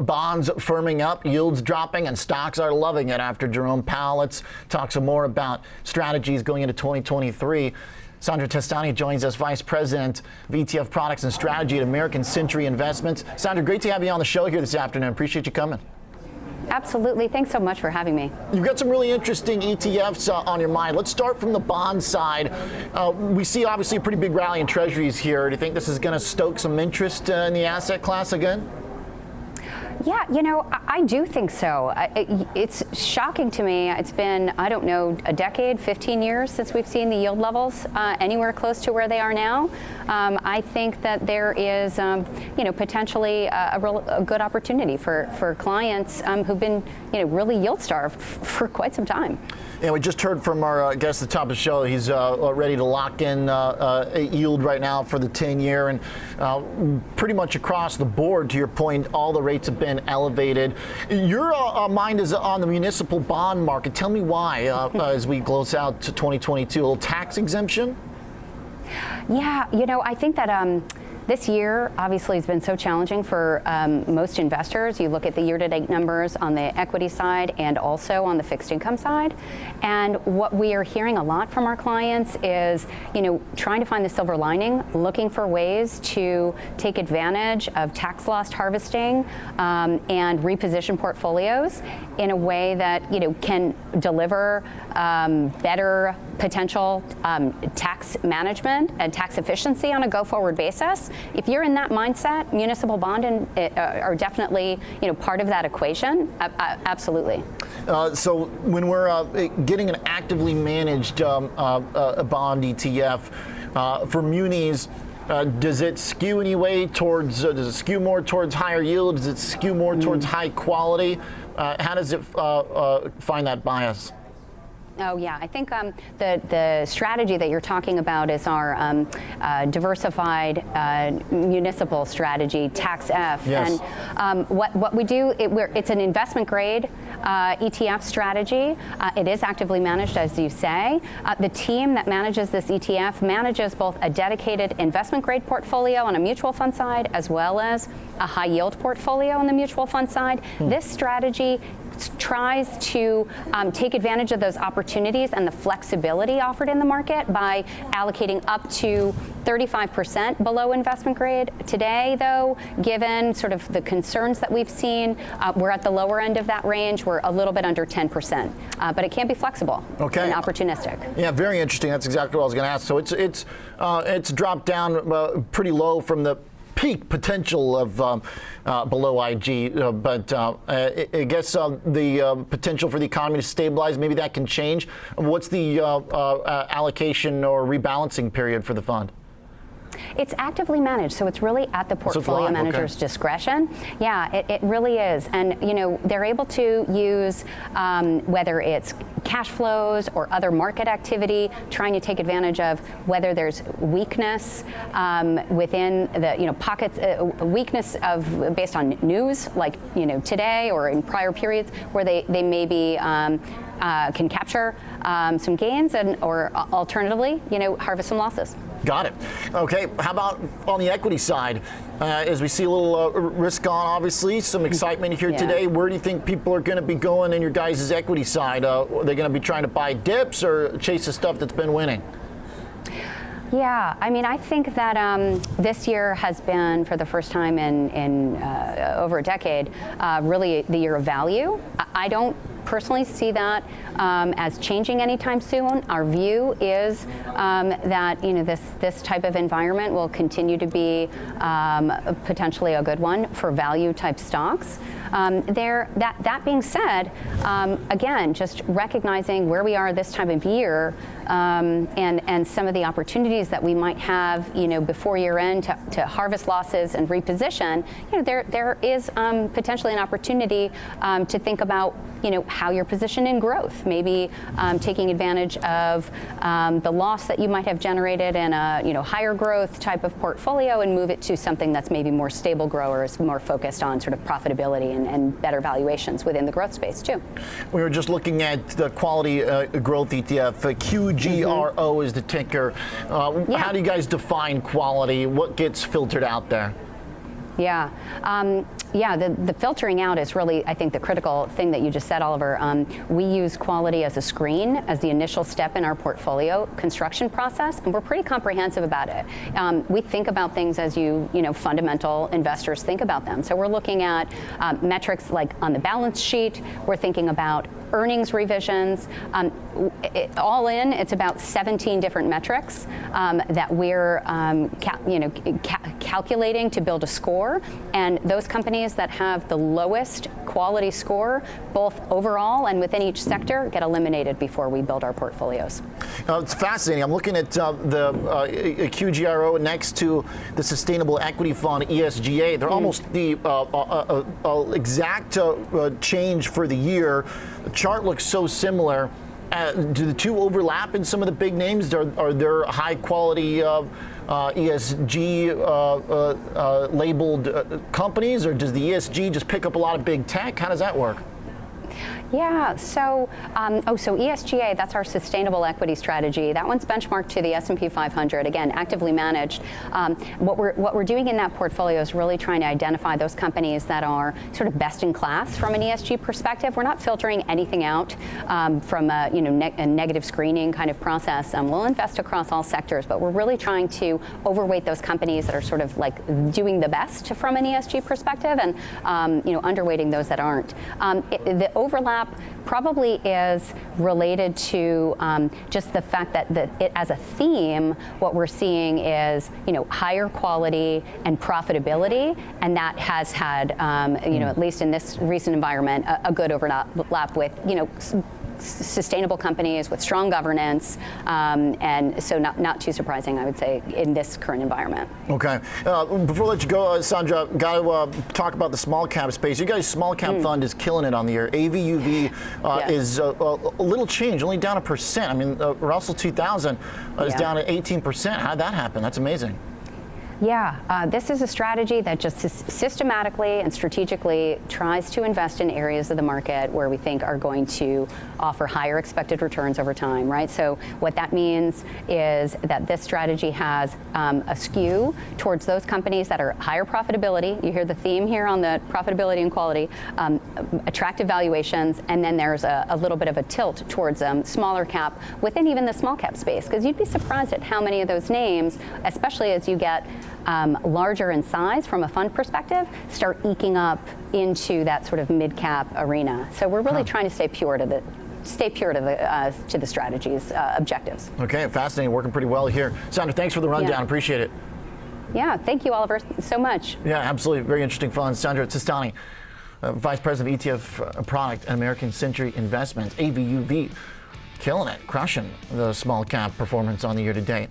Bonds firming up, yields dropping, and stocks are loving it after Jerome Powell. Let's talk some more about strategies going into 2023. Sandra Testani joins us, Vice President of ETF Products and Strategy at American Century Investments. Sandra, great to have you on the show here this afternoon. Appreciate you coming. Absolutely. Thanks so much for having me. You've got some really interesting ETFs uh, on your mind. Let's start from the bond side. Uh, we see obviously a pretty big rally in treasuries here. Do you think this is going to stoke some interest uh, in the asset class again? Yeah, you know, I, do think so. it's shocking to me. It's been, I don't know, a decade, 15 years since we've seen the yield levels uh, anywhere close to where they are now. Um, I think that there is, um, you know, potentially a, a, real, a, good opportunity for, for clients um, who've been, you know, really yield starved for quite some time. And we just heard from our uh, guest at the top of the show. He's uh, uh ready to lock in uh, uh, a yield right now for the 10 year. And pretty much across the board, to your point, all the rates have been elevated. Your uh, uh, mind is on the municipal bond market. Tell me why, uh, as we close out to 2022, a little tax exemption? Yeah, you know, I think that. Um, this year, obviously, has been so challenging for um, most investors. You look at the year-to-date numbers on the equity side and also on the fixed income side. And what we are hearing a lot from our clients is, you know, trying to find the silver lining, looking for ways to take advantage of tax loss harvesting um, and reposition portfolios in a way that, you know, can deliver um, better potential um, tax management and tax efficiency on a go-forward basis if you're in that mindset, municipal bond and, uh, are definitely you know part of that equation. Uh, absolutely. Uh, so when we're uh, getting an actively managed um, uh, uh, bond ETF for munis. does it skew any way towards? does it skew more towards higher yield? Does it skew more mm. towards high quality? how does it find that bias? Oh yeah, I think um, the the strategy that you're talking about is our um, uh, diversified uh, municipal strategy, Tax F. Yes. And um, what what we do, it, it's an investment grade uh, ETF strategy. Uh, it is actively managed, as you say. Uh, the team that manages this ETF manages both a dedicated investment grade portfolio on a mutual fund side, as well as a high yield portfolio on the mutual fund side. Hmm. This strategy tries to um, take advantage of those opportunities and the flexibility offered in the market by allocating up to 35% below investment grade. Today, though, given sort of the concerns that we've seen, uh, we're at the lower end of that range. We're a little bit under 10%, uh, but it can be flexible okay. and opportunistic. Yeah, very interesting. That's exactly what I was going to ask. So it's it's uh, it's dropped down uh, pretty low from the peak potential of um, uh, below IG, uh, but uh, I, I, guess uh, the uh, potential for the economy to stabilize, maybe that can change. What's the uh, allocation or rebalancing period for the fund? It's actively managed, so it's really at the portfolio so manager's okay. discretion. Yeah, it, it, really is. And, you know, they're able to use um, whether it's cash flows or other market activity, trying to take advantage of whether there's weakness um, within the, you know, pockets, uh, weakness of based on news, like, you know, today or in prior periods where they, they may be um, uh, can capture um, some gains and or alternatively, you know, harvest some losses. Got it. Okay, how about on the equity side? Uh, as we see a little uh, risk on, obviously, some excitement here yeah. today. Where do you think people are going to be going in your guys' equity side? Uh, are they going to be trying to buy dips or chase the stuff that's been winning? Yeah, I mean, I think that um, this year has been, for the first time in, in uh, over a decade, uh, really the year of value. I don't personally see that um, as changing anytime soon. Our view is um, that you know this this type of environment will continue to be um, potentially a good one for value type stocks. Um, there, that that being said, um, again, just recognizing where we are this time of year um, and and some of the opportunities that we might have, you know, before year end to, to harvest losses and reposition. You know, there there is potentially an opportunity to think about you know how you're positioned in growth, maybe um, taking advantage of um, the loss that you might have generated in a you know higher growth type of portfolio and move it to something that's maybe more stable growers, more focused on sort of profitability and, and better valuations within the growth space too. We were just looking at the quality uh, growth ETF. Uh, QGRO mm-hmm. is the ticker. Uh, yeah. How do you guys define quality? What gets filtered out there? Yeah. Um, Yeah, the, the filtering out is really, I think, the critical thing that you just said, Oliver. Um, we use quality as a screen as the initial step in our portfolio construction process, and we're pretty comprehensive about it. Um, we think about things as you, you know, fundamental investors think about them. So we're looking at um, metrics like on the balance sheet. We're thinking about earnings revisions. Um, it, all in, it's about 17 different metrics um, that we're um, you know, ca calculating to build a score. And those companies that have the lowest quality score, both overall and within each sector, get eliminated before we build our portfolios. Uh, it's fascinating. I'm looking at uh, the uh, QGRO next to the Sustainable Equity Fund, ESGA. They're mm. almost the uh, uh, uh, exact change for the year. The chart looks so similar. Uh, do the two overlap in some of the big names? Are, are there high quality uh, uh, ESG uh, uh, labeled companies, or does the ESG just pick up a lot of big tech? How does that work? Yeah, so, um, oh, so ESGA, that's our sustainable equity strategy. That one's benchmarked to the S&P 500, again, actively managed. Um, what, we're, what we're doing in that portfolio is really trying to identify those companies that are sort of best in class from an ESG perspective. We're not filtering anything out um, from a, you know, ne a negative screening kind of process. Um, we'll invest across all sectors, but we're really trying to overweight those companies that are sort of like doing the best from an ESG perspective and, um, you know, underweighting those that aren't. Um, it, the overlap probably is related to um, just the fact that the, it, as a theme, what we're seeing is you know higher quality and profitability, and that has had um, you know at least in this recent environment a, a good overlap with you know sustainable companies with strong governance, um, and so not, not too surprising, I would say, in this current environment. Okay. Uh, before I let you go, uh, Sandra, got to uh, talk about the small cap space. You guys' small cap mm. fund is killing it on the year. AVUV uh, yes. is uh, a little change, only down a percent. I mean, uh, Russell 2000 is yeah. down at 18%. How'd that happen? That's amazing. Yeah, uh, this is a strategy that just systematically and strategically tries to invest in areas of the market where we think are going to offer higher expected returns over time, right? So what that means is that this strategy has um, a skew towards those companies that are higher profitability. You hear the theme here on the profitability and quality, um, attractive valuations, and then there's a, a, little bit of a tilt towards um, smaller cap within even the small cap space, because you'd be surprised at how many of those names, especially as you get um, larger in size from a fund perspective, start eking up into that sort of mid-cap arena. So we're really huh. trying to stay pure to the stay pure to the uh, to the strategy's uh, objectives. Okay, fascinating, working pretty well here. Sandra, thanks for the rundown. Yeah. Appreciate it. Yeah, thank you, Oliver, so much. Yeah, absolutely, very interesting fund. Sandra Testani, uh, Vice President of ETF uh, Product at American Century Investments, AVUV, killing it, crushing the small cap performance on the year to date.